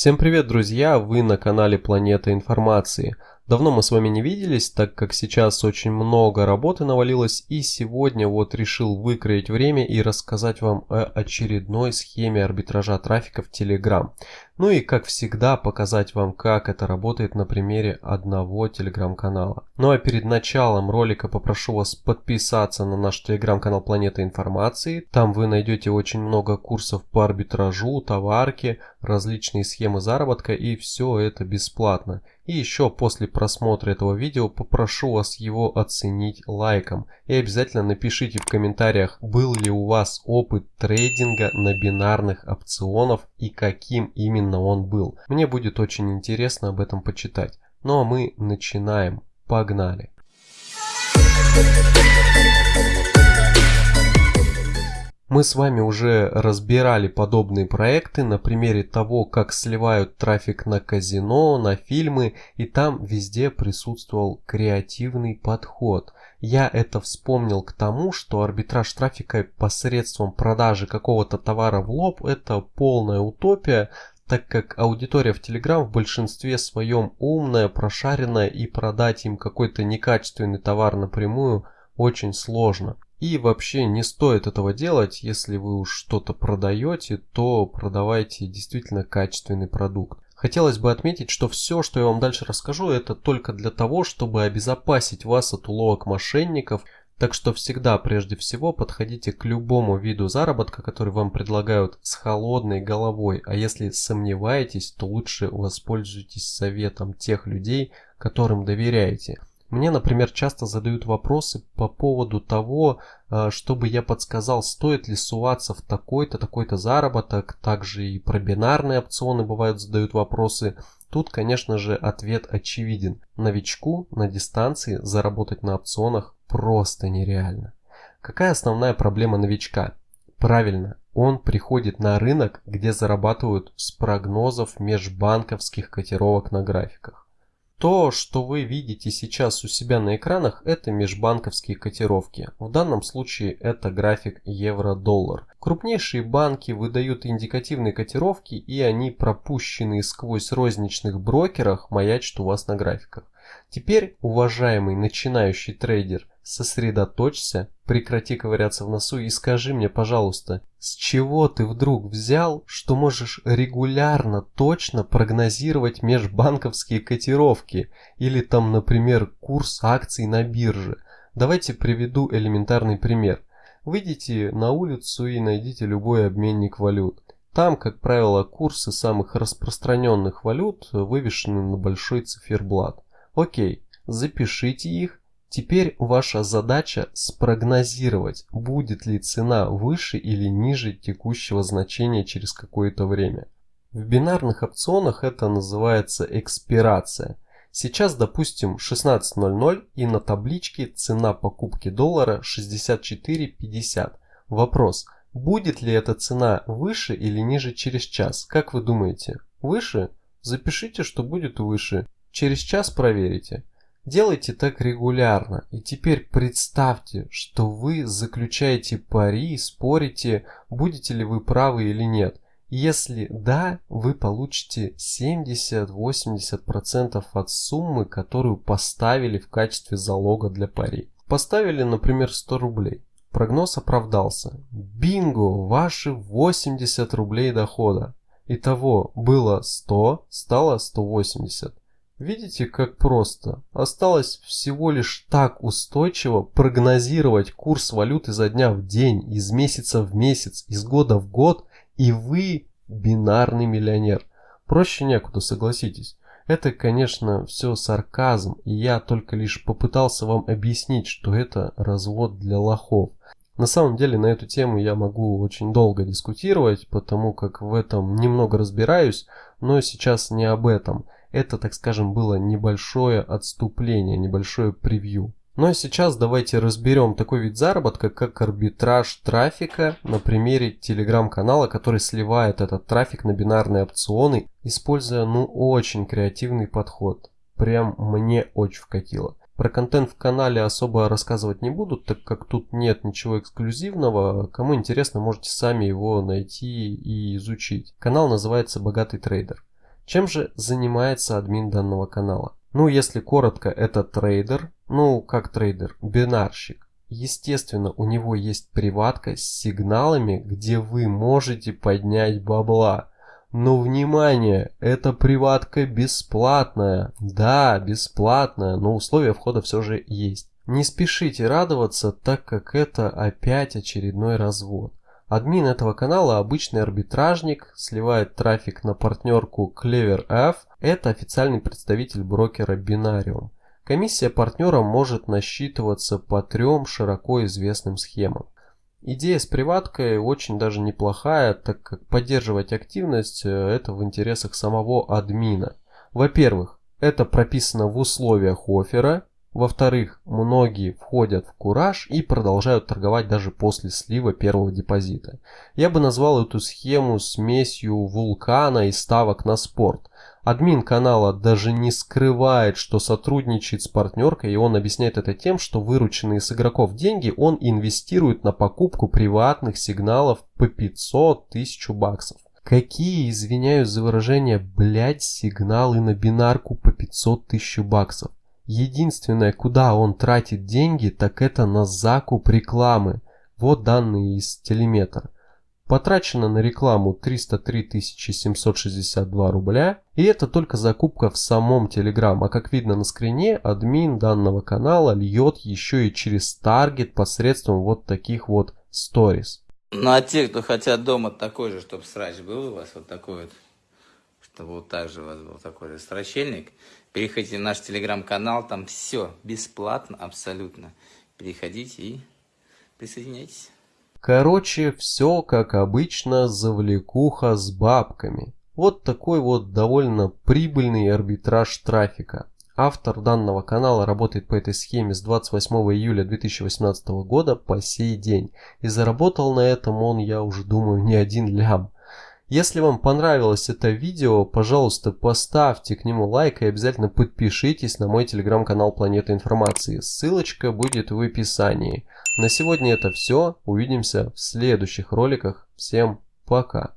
Всем привет, друзья! Вы на канале Планета Информации. Давно мы с вами не виделись, так как сейчас очень много работы навалилось и сегодня вот решил выкроить время и рассказать вам о очередной схеме арбитража трафика в Telegram. Ну и как всегда показать вам как это работает на примере одного телеграм-канала. Ну а перед началом ролика попрошу вас подписаться на наш телеграм-канал Планета Информации. Там вы найдете очень много курсов по арбитражу, товарке, различные схемы заработка и все это бесплатно. И еще после просмотра этого видео попрошу вас его оценить лайком. И обязательно напишите в комментариях, был ли у вас опыт трейдинга на бинарных опционов и каким именно он был. Мне будет очень интересно об этом почитать. Ну а мы начинаем. Погнали! Мы с вами уже разбирали подобные проекты на примере того, как сливают трафик на казино, на фильмы, и там везде присутствовал креативный подход. Я это вспомнил к тому, что арбитраж трафика посредством продажи какого-то товара в лоб – это полная утопия, так как аудитория в Telegram в большинстве своем умная, прошаренная и продать им какой-то некачественный товар напрямую очень сложно. И вообще не стоит этого делать, если вы уж что-то продаете, то продавайте действительно качественный продукт. Хотелось бы отметить, что все, что я вам дальше расскажу, это только для того, чтобы обезопасить вас от уловок мошенников. Так что всегда прежде всего подходите к любому виду заработка, который вам предлагают с холодной головой. А если сомневаетесь, то лучше воспользуйтесь советом тех людей, которым доверяете. Мне, например, часто задают вопросы по поводу того, э, чтобы я подсказал, стоит ли суваться в такой-то, такой-то заработок. Также и про бинарные опционы бывают задают вопросы. Тут, конечно же, ответ очевиден. Новичку на дистанции заработать на опционах просто нереально. Какая основная проблема новичка? Правильно, он приходит на рынок, где зарабатывают с прогнозов межбанковских котировок на графиках. То, что вы видите сейчас у себя на экранах, это межбанковские котировки. В данном случае это график евро-доллар. Крупнейшие банки выдают индикативные котировки и они пропущенные сквозь розничных брокерах маячат у вас на графиках. Теперь, уважаемый начинающий трейдер, сосредоточься, прекрати ковыряться в носу и скажи мне, пожалуйста, с чего ты вдруг взял, что можешь регулярно точно прогнозировать межбанковские котировки или там, например, курс акций на бирже? Давайте приведу элементарный пример. Выйдите на улицу и найдите любой обменник валют. Там, как правило, курсы самых распространенных валют вывешены на большой циферблат. Окей, запишите их. Теперь ваша задача спрогнозировать, будет ли цена выше или ниже текущего значения через какое-то время. В бинарных опционах это называется экспирация. Сейчас, допустим, 16.00 и на табличке цена покупки доллара 64.50. Вопрос, будет ли эта цена выше или ниже через час? Как вы думаете? Выше? Запишите, что будет выше. Через час проверите. Делайте так регулярно. И теперь представьте, что вы заключаете пари, спорите, будете ли вы правы или нет. Если да, вы получите 70-80% от суммы, которую поставили в качестве залога для пари. Поставили, например, 100 рублей. Прогноз оправдался. Бинго! Ваши 80 рублей дохода. Итого было 100, стало 180. Видите, как просто? Осталось всего лишь так устойчиво прогнозировать курс валюты за дня в день, из месяца в месяц, из года в год, и вы бинарный миллионер. Проще некуда, согласитесь. Это, конечно, все сарказм, и я только лишь попытался вам объяснить, что это развод для лохов. На самом деле на эту тему я могу очень долго дискутировать, потому как в этом немного разбираюсь, но сейчас не об этом. Это, так скажем, было небольшое отступление, небольшое превью. Ну а сейчас давайте разберем такой вид заработка, как арбитраж трафика на примере телеграм-канала, который сливает этот трафик на бинарные опционы, используя ну очень креативный подход. Прям мне очень вкатило. Про контент в канале особо рассказывать не буду, так как тут нет ничего эксклюзивного. Кому интересно, можете сами его найти и изучить. Канал называется «Богатый трейдер». Чем же занимается админ данного канала? Ну, если коротко, это трейдер, ну, как трейдер, бинарщик. Естественно, у него есть приватка с сигналами, где вы можете поднять бабла. Но внимание, эта приватка бесплатная. Да, бесплатная, но условия входа все же есть. Не спешите радоваться, так как это опять очередной развод. Админ этого канала обычный арбитражник, сливает трафик на партнерку CleverF, это официальный представитель брокера Binarium. Комиссия партнера может насчитываться по трем широко известным схемам. Идея с приваткой очень даже неплохая, так как поддерживать активность э, это в интересах самого админа. Во-первых, это прописано в условиях оффера, во-вторых, многие входят в кураж и продолжают торговать даже после слива первого депозита. Я бы назвал эту схему смесью вулкана и ставок на спорт. Админ канала даже не скрывает, что сотрудничает с партнеркой, и он объясняет это тем, что вырученные с игроков деньги он инвестирует на покупку приватных сигналов по 500 тысяч баксов. Какие, извиняюсь за выражение, блять сигналы на бинарку по 500 тысяч баксов? Единственное, куда он тратит деньги, так это на закуп рекламы. Вот данные из телеметра. Потрачено на рекламу 303 762 рубля. И это только закупка в самом Telegram. А как видно на скрине, админ данного канала льет еще и через таргет посредством вот таких вот stories. Ну а те, кто хотят дома такой же, чтобы срач был у вас, вот такой вот, чтобы вот так же у вас был такой же срачельник, Переходите в наш телеграм-канал, там все бесплатно абсолютно. Переходите и присоединяйтесь. Короче, все как обычно, завлекуха с бабками. Вот такой вот довольно прибыльный арбитраж трафика. Автор данного канала работает по этой схеме с 28 июля 2018 года по сей день. И заработал на этом он, я уже думаю, не один лям. Если вам понравилось это видео, пожалуйста, поставьте к нему лайк и обязательно подпишитесь на мой телеграм-канал Планета Информации. Ссылочка будет в описании. На сегодня это все. Увидимся в следующих роликах. Всем пока.